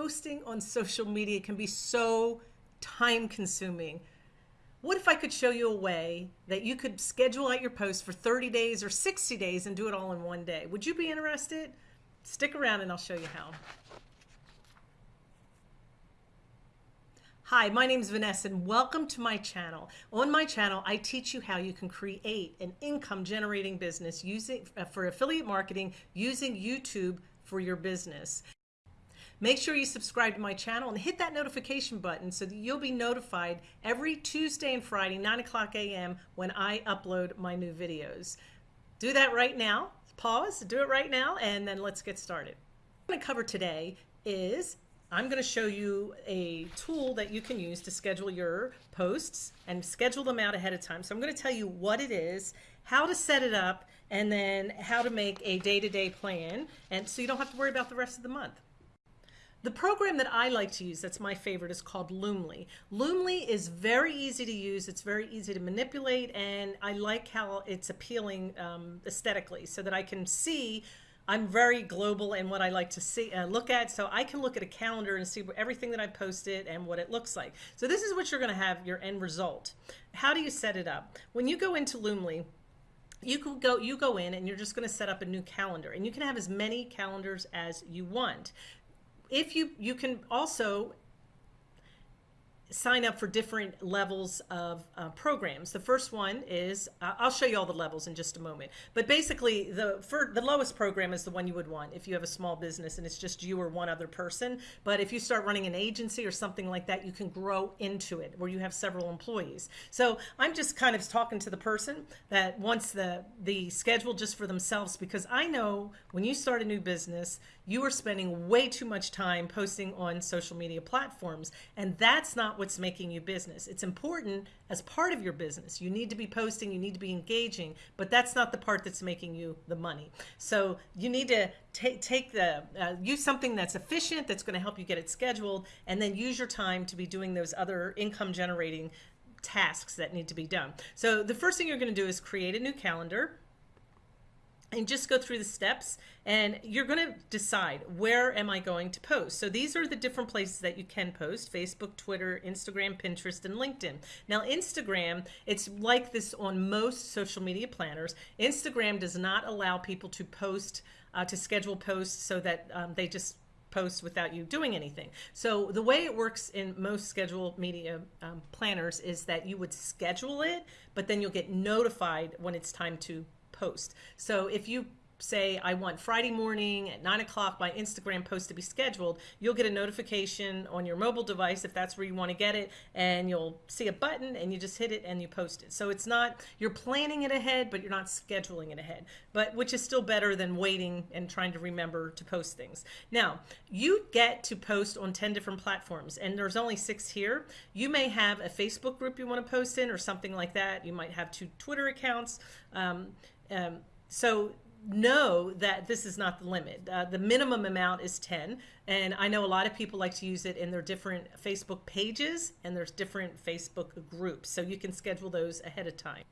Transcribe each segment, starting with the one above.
posting on social media can be so time consuming. What if I could show you a way that you could schedule out your post for 30 days or 60 days and do it all in one day? Would you be interested? Stick around and I'll show you how. Hi, my name is Vanessa and welcome to my channel. On my channel, I teach you how you can create an income generating business using uh, for affiliate marketing using YouTube for your business. Make sure you subscribe to my channel and hit that notification button so that you'll be notified every Tuesday and Friday, 9 o'clock a.m. when I upload my new videos. Do that right now. Pause, do it right now, and then let's get started. What I'm going to cover today is I'm going to show you a tool that you can use to schedule your posts and schedule them out ahead of time. So I'm going to tell you what it is, how to set it up, and then how to make a day-to-day -day plan. And so you don't have to worry about the rest of the month. The program that I like to use, that's my favorite, is called Loomly. Loomly is very easy to use. It's very easy to manipulate, and I like how it's appealing um, aesthetically so that I can see I'm very global in what I like to see uh, look at. So I can look at a calendar and see everything that I posted and what it looks like. So this is what you're going to have your end result. How do you set it up? When you go into Loomly, you can go you go in and you're just going to set up a new calendar and you can have as many calendars as you want if you you can also sign up for different levels of uh, programs. The first one is, uh, I'll show you all the levels in just a moment, but basically the for the lowest program is the one you would want if you have a small business and it's just you or one other person. But if you start running an agency or something like that, you can grow into it where you have several employees. So I'm just kind of talking to the person that wants the, the schedule just for themselves because I know when you start a new business, you are spending way too much time posting on social media platforms and that's not what's making you business. It's important as part of your business. You need to be posting, you need to be engaging, but that's not the part that's making you the money. So you need to take take the uh, use something that's efficient, that's going to help you get it scheduled, and then use your time to be doing those other income generating tasks that need to be done. So the first thing you're going to do is create a new calendar and just go through the steps and you're going to decide where am I going to post. So these are the different places that you can post, Facebook, Twitter, Instagram, Pinterest, and LinkedIn. Now Instagram, it's like this on most social media planners. Instagram does not allow people to post, uh, to schedule posts so that um, they just post without you doing anything. So the way it works in most schedule media um, planners is that you would schedule it, but then you'll get notified when it's time to post. So if you say I want Friday morning at nine o'clock my Instagram post to be scheduled, you'll get a notification on your mobile device if that's where you want to get it and you'll see a button and you just hit it and you post it. So it's not, you're planning it ahead, but you're not scheduling it ahead, but which is still better than waiting and trying to remember to post things. Now you get to post on 10 different platforms and there's only six here. You may have a Facebook group you want to post in or something like that. You might have two Twitter accounts. Um, um, so know that this is not the limit. Uh, the minimum amount is 10. And I know a lot of people like to use it in their different Facebook pages and there's different Facebook groups. So you can schedule those ahead of time.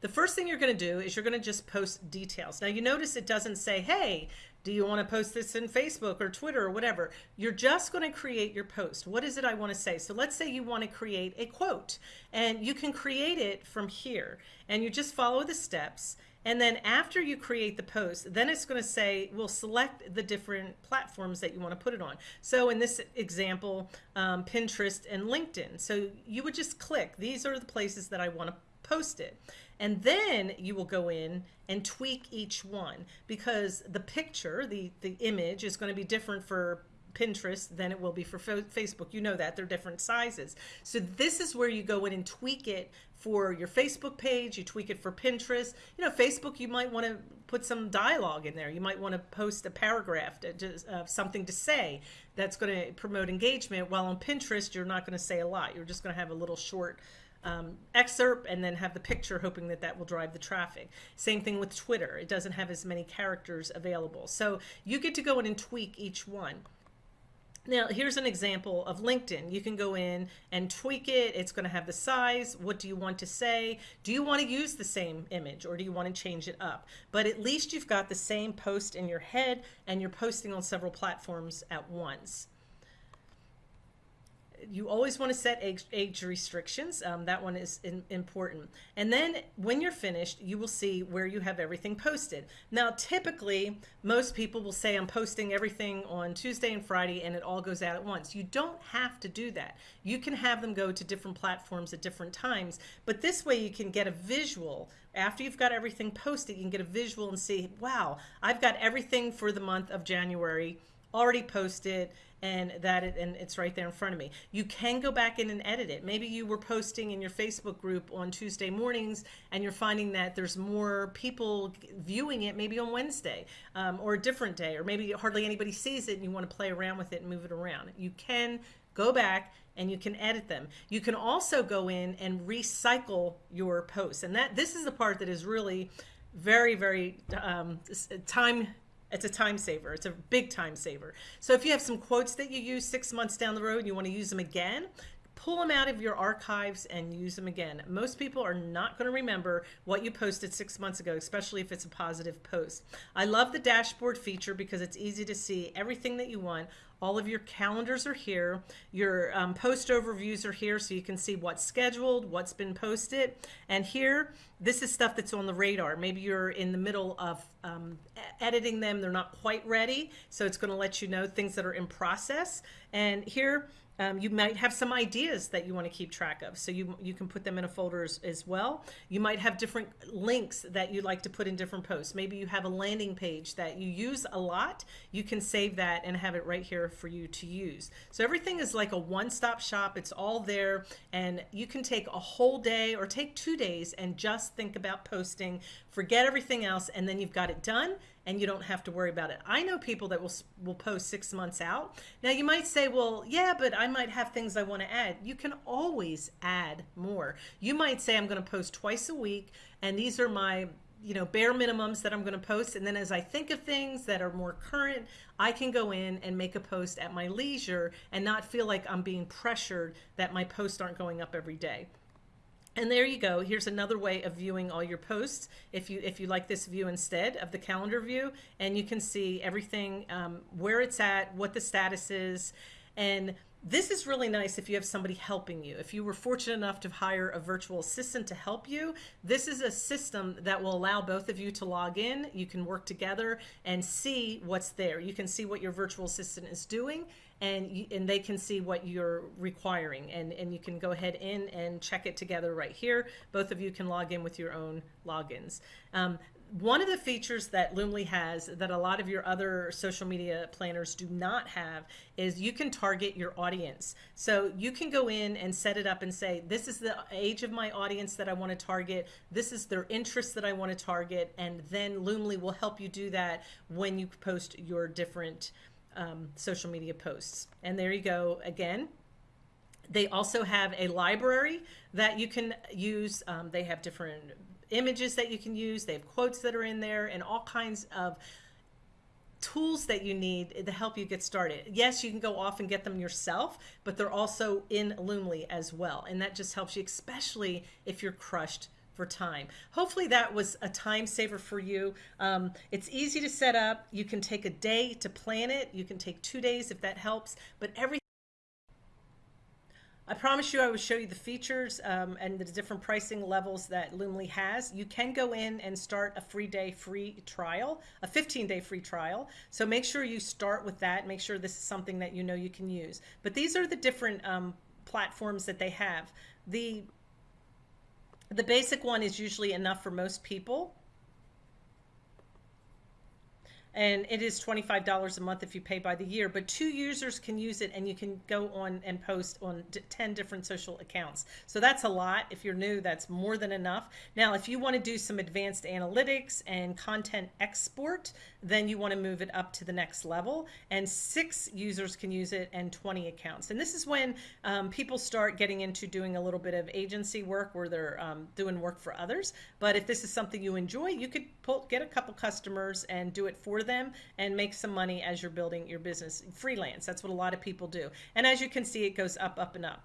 The first thing you're going to do is you're going to just post details. Now you notice it doesn't say, hey, do you want to post this in Facebook or Twitter or whatever? You're just going to create your post. What is it I want to say? So let's say you want to create a quote and you can create it from here and you just follow the steps and then after you create the post, then it's going to say, we'll select the different platforms that you want to put it on. So in this example, um, Pinterest and LinkedIn. So you would just click, these are the places that I want to post it. And then you will go in and tweak each one because the picture, the, the image is going to be different for Pinterest than it will be for Facebook. You know that they're different sizes. So this is where you go in and tweak it for your Facebook page, you tweak it for Pinterest. You know, Facebook, you might want to put some dialogue in there. You might want to post a paragraph, just, uh, something to say that's going to promote engagement. While on Pinterest, you're not going to say a lot. You're just going to have a little short um, excerpt and then have the picture hoping that that will drive the traffic. Same thing with Twitter. It doesn't have as many characters available. So you get to go in and tweak each one. Now, here's an example of LinkedIn. You can go in and tweak it. It's going to have the size. What do you want to say? Do you want to use the same image or do you want to change it up? But at least you've got the same post in your head and you're posting on several platforms at once. You always want to set age, age restrictions. Um, that one is in, important. And then when you're finished, you will see where you have everything posted. Now, typically, most people will say, I'm posting everything on Tuesday and Friday, and it all goes out at once. You don't have to do that. You can have them go to different platforms at different times, but this way you can get a visual. After you've got everything posted, you can get a visual and see, wow, I've got everything for the month of January already posted and that it, and it's right there in front of me. You can go back in and edit it. Maybe you were posting in your Facebook group on Tuesday mornings and you're finding that there's more people viewing it maybe on Wednesday um, or a different day, or maybe hardly anybody sees it and you want to play around with it and move it around. You can go back and you can edit them. You can also go in and recycle your posts. And that this is the part that is really very, very um, time it's a time saver. It's a big time saver. So if you have some quotes that you use six months down the road and you want to use them again, pull them out of your archives and use them again. Most people are not going to remember what you posted six months ago, especially if it's a positive post. I love the dashboard feature because it's easy to see everything that you want. All of your calendars are here. Your um, post overviews are here so you can see what's scheduled, what's been posted. And here, this is stuff that's on the radar. Maybe you're in the middle of um, editing them. They're not quite ready. So it's going to let you know things that are in process. And here, um, you might have some ideas that you want to keep track of, so you you can put them in a folder as, as, well. You might have different links that you like to put in different posts. Maybe you have a landing page that you use a lot. You can save that and have it right here for you to use. So everything is like a one-stop shop. It's all there, and you can take a whole day or take two days and just think about posting. Forget everything else, and then you've got it done and you don't have to worry about it. I know people that will will post six months out. Now you might say, well, yeah, but I might have things I want to add. You can always add more. You might say, I'm going to post twice a week, and these are my you know bare minimums that I'm going to post and then as I think of things that are more current I can go in and make a post at my leisure and not feel like I'm being pressured that my posts aren't going up every day and there you go. Here's another way of viewing all your posts. If you if you like this view instead of the calendar view, and you can see everything, um, where it's at, what the status is, and this is really nice if you have somebody helping you. If you were fortunate enough to hire a virtual assistant to help you, this is a system that will allow both of you to log in. You can work together and see what's there. You can see what your virtual assistant is doing and you, and they can see what you're requiring and and you can go ahead in and check it together right here both of you can log in with your own logins um, one of the features that Loomly has that a lot of your other social media planners do not have is you can target your audience. So you can go in and set it up and say, this is the age of my audience that I want to target. This is their interests that I want to target. And then Loomly will help you do that when you post your different um, social media posts. And there you go again. They also have a library that you can use. Um, they have different images that you can use. They have quotes that are in there and all kinds of tools that you need to help you get started. Yes, you can go off and get them yourself, but they're also in Loomly as well. And that just helps you, especially if you're crushed for time. Hopefully that was a time saver for you. Um, it's easy to set up. You can take a day to plan it. You can take two days if that helps, but everything I promise you I will show you the features um, and the different pricing levels that Loomly has. You can go in and start a free day free trial, a 15 day free trial. So make sure you start with that. Make sure this is something that you know you can use. But these are the different um, platforms that they have. The the basic one is usually enough for most people and it is $25 a month if you pay by the year but two users can use it and you can go on and post on 10 different social accounts. So that's a lot. If you're new that's more than enough. Now if you want to do some advanced analytics and content export then you want to move it up to the next level. And six users can use it and 20 accounts. And this is when um, people start getting into doing a little bit of agency work where they're um, doing work for others. But if this is something you enjoy you could pull, get a couple customers and do it for them and make some money as you're building your business. Freelance, that's what a lot of people do. And as you can see, it goes up, up, and up.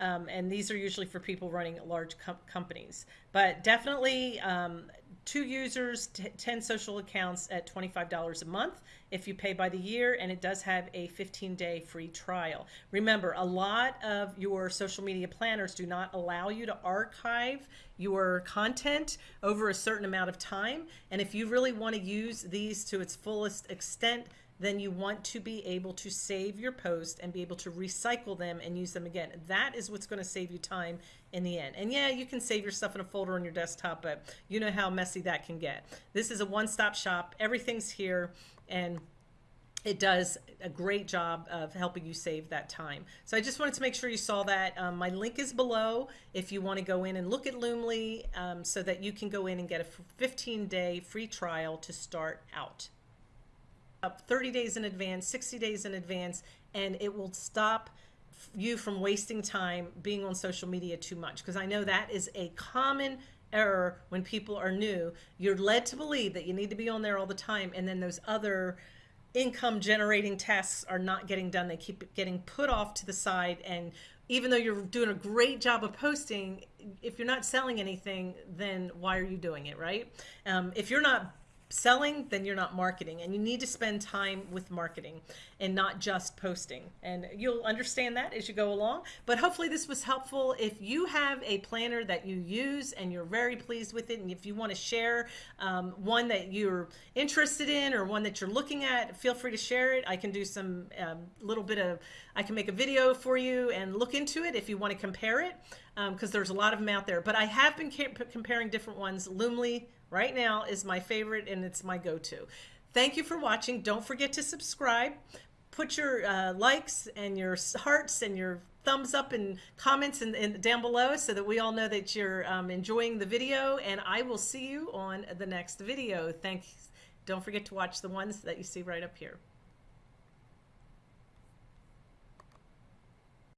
Um, and these are usually for people running large com companies. But definitely um, two users, t- 10 social accounts at $25 a month if you pay by the year, and it does have a 15 day free trial. Remember, a lot of your social media planners do not allow you to archive your content over a certain amount of time. And if you really want to use these to its fullest extent, then you want to be able to save your post and be able to recycle them and use them again. That is what's going to save you time in the end. And yeah, you can save your stuff in a folder on your desktop, but you know how messy that can get. This is a one stop shop, everything's here, and it does a great job of helping you save that time. So I just wanted to make sure you saw that. Um, my link is below if you want to go in and look at Loomly um, so that you can go in and get a 15 day free trial to start out up 30 days in advance, 60 days in advance, and it will stop you from wasting time being on social media too much. Because I know that is a common error when people are new. You're led to believe that you need to be on there all the time, and then those other income generating tasks are not getting done. They keep getting put off to the side. And even though you're doing a great job of posting, if you're not selling anything, then why are you doing it, right? Um, if you're not selling, then you're not marketing. And you need to spend time with marketing and not just posting. And you'll understand that as you go along. But hopefully, this was helpful. If you have a planner that you use and you're very pleased with it, and if you want to share um, one that you're interested in or one that you're looking at, feel free to share it. I can do some um, little bit of, I can make a video for you and look into it if you want to compare it, because um, there's a lot of them out there. But I have been comparing different ones. Loomly, right now is my favorite and it's my go-to. Thank you for watching. Don't forget to subscribe. Put your uh, likes and your hearts and your thumbs up and comments in, in, down below so that we all know that you're um, enjoying the video and I will see you on the next video. Thanks. Don't forget to watch the ones that you see right up here.